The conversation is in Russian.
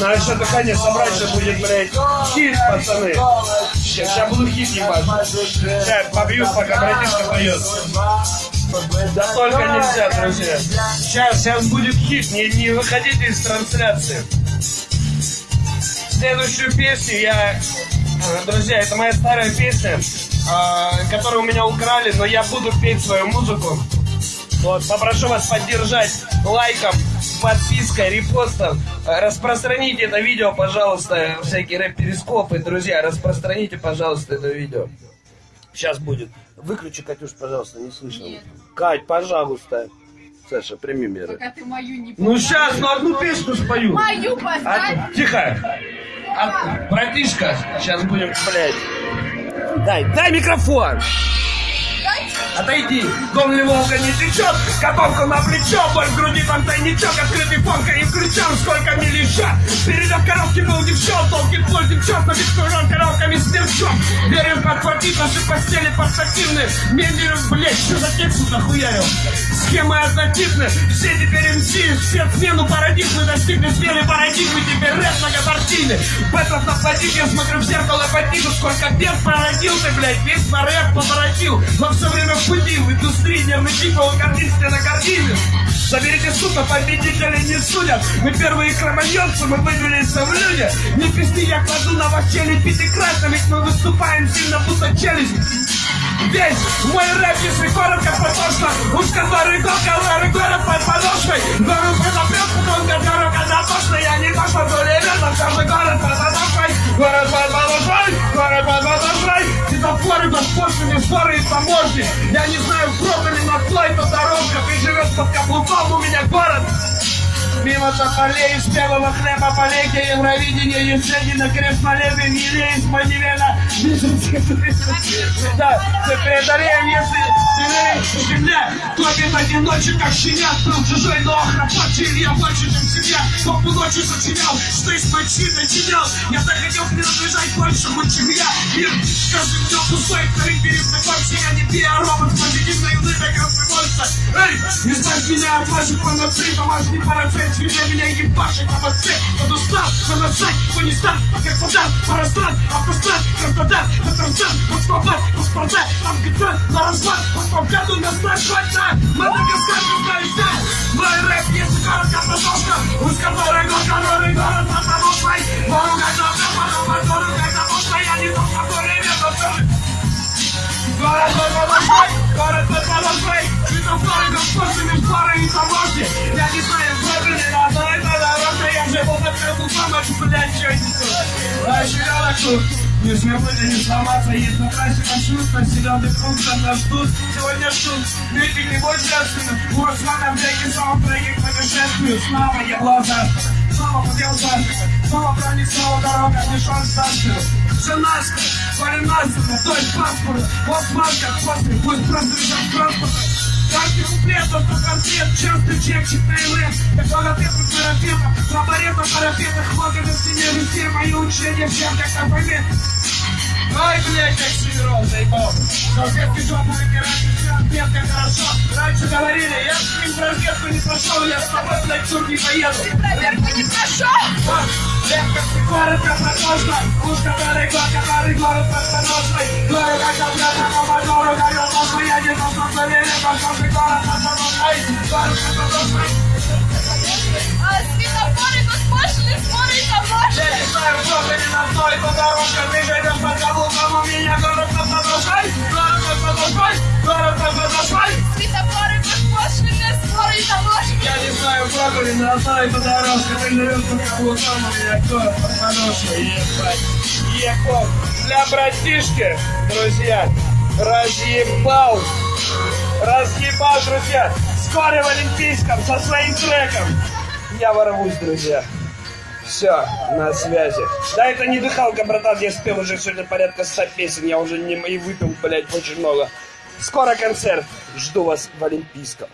Надо что-то конец собрать, что будет, блядь, хит, пацаны. Сейчас я буду хит ебать. Сейчас побью, пока братишка поет. Да только нельзя, друзья. Сейчас, сейчас будет хит, не, не выходите из трансляции. Следующую песню я... э, Друзья, это моя старая песня, э, которую у меня украли, но я буду петь свою музыку. Вот, попрошу вас поддержать лайком, подпиской, репостом. Э, Распространите это видео, пожалуйста, всякие рэп-перископы, друзья, распространите, пожалуйста, это видео. Сейчас будет. Выключи, Катюш, пожалуйста, не слышно. Нет. Кать, пожалуйста. Саша, прими меры. Пока ты мою не Ну сейчас, ну одну песню спою. Мою А, поставь. тихо. А, братишка, сейчас будем, блядь. Дай, дай микрофон. Отойди, дом ли волга не течет, котомку на плечо, боль в груди тайничок, открытый фонка и включен, сколько мне лежат. Передав коробки был девчон, толкит плоть девчон, но бескурон коробками сверчок. Верим подхватить наши постели портативные, медленно, блядь, что за текст нахуярил? Схемы однотипны, все теперь МС, все смену парадигмы достигли. Смены парадигмы, теперь рэп многопартийный. Бэтров на платить, я смотрю в зеркало по сколько бед породил ты, блядь, весь на рэп поворотил, но все время в нервный тип, его картинстве на картине. Заберите сука, победителей не судят. Мы первые кроманьонцы, мы выделились в люди. Не пизди, я кладу на вас челюсть пятикратно, ведь мы выступаем сильно, будто челюсть. Весь мой рэп, если коротко, потошно Уж который год, который город под подошвой Город предопрет, потом который когда тошно Я не то, что более верно, каждый город под подошвой Город Светофоры, госпошлины, споры и таможни Я не знаю, пробовали на слайд дорожка Ты живешь под каблуком, у меня город. Мимо тополей, из первого хлеба полей, Евровидение, Есенина, крест молебен, Елеис, Манивена, Да, ты преодолеем, если земля, топит одиночек, как щенят, был чужой, но храпочил я больше, чем семья, толпу ночью сочинял, что из мочи начинял, я так хотел принадлежать большему, чем я, мир, каждый днем пустой, вторым перед я не биоробот, позитивной улыбкой, эй, избавь меня от ваших панацей, домашний парацет, свежа меня ебашит, а вот ты, кто устал, поносать, кто не стал, как вода, парастран, автострад, Краснодар, Татарстан, Москва, паспорта, там где на развод, Москва, на страшать, на Мадагаскар, знаете, мой рэп, если коротко, продолжка, уж который год, который город, на подошвой, поругать, на тут, не забыли не сломаться, есть на трассе маршрут, населенный пункт, нас ждут. Сегодня ждут, митинг не будет женственным, у Руслана в реке саундтреки к путешествию, снова я глаза. Снова подъел завтра, снова пронесла дорога, не шанс станцию. Все наскоро, парень наскоро, то есть паспорт, вот маска, после, пусть просто лежат транспорт. Каждый куплет, только концерт, частый чек, читай рэп, как логопед у терапевта, лаборет на парапетах, хлопья на стене, везде мои учения, всем как на помет. Ай, блядь, как Северон, заебал. Салфетки жопу вытирать, ответ, как хорошо. Раньше говорили, я с ним проверку не прошел, я с тобой, блядь, суд не поеду. Проверку не прошел. Лепка, коротко, протошно, уж который год, который город подошвой. Город, как обратно, по мотору, горел нахуй, я не что верили, пошел ты город подошвой. Город подошвой. Кто ты не на той, по дорожке, ты живешь под каблуком, у меня город под подошвой. Ебать, ебал. Для братишки, друзья, разъебал. Разъебал, друзья. Скоро в Олимпийском со своим треком. Я ворвусь, друзья. Все, на связи. Да, это не дыхалка, братан, я спел уже сегодня порядка 100 песен, я уже не и выпил, блядь, очень много. Скоро концерт. Жду вас в Олимпийском.